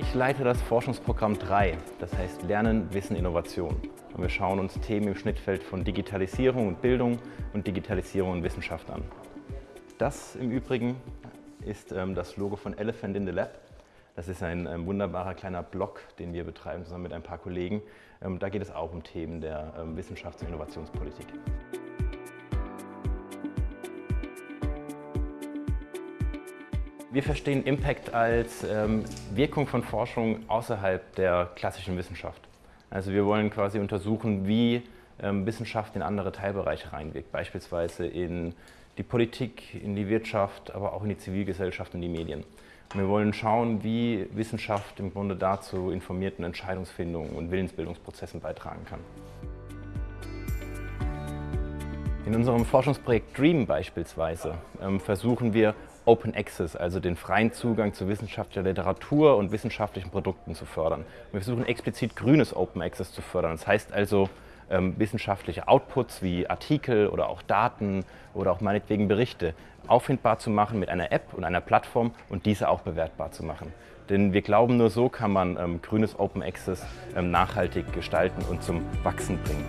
Ich leite das Forschungsprogramm 3, das heißt Lernen, Wissen, Innovation. Und wir schauen uns Themen im Schnittfeld von Digitalisierung und Bildung und Digitalisierung und Wissenschaft an. Das im Übrigen ist ähm, das Logo von Elephant in the Lab. Das ist ein ähm, wunderbarer kleiner Blog, den wir betreiben zusammen mit ein paar Kollegen. Ähm, da geht es auch um Themen der ähm, Wissenschafts- und Innovationspolitik. Wir verstehen Impact als ähm, Wirkung von Forschung außerhalb der klassischen Wissenschaft. Also wir wollen quasi untersuchen, wie ähm, Wissenschaft in andere Teilbereiche reinwirkt, beispielsweise in die Politik, in die Wirtschaft, aber auch in die Zivilgesellschaft und die Medien. Und wir wollen schauen, wie Wissenschaft im Grunde dazu informierten Entscheidungsfindungen und Willensbildungsprozessen beitragen kann. In unserem Forschungsprojekt DREAM beispielsweise ähm, versuchen wir Open Access, also den freien Zugang zu wissenschaftlicher Literatur und wissenschaftlichen Produkten zu fördern. Wir versuchen explizit grünes Open Access zu fördern. Das heißt also ähm, wissenschaftliche Outputs wie Artikel oder auch Daten oder auch meinetwegen Berichte auffindbar zu machen mit einer App und einer Plattform und diese auch bewertbar zu machen. Denn wir glauben, nur so kann man ähm, grünes Open Access nachhaltig gestalten und zum Wachsen bringen.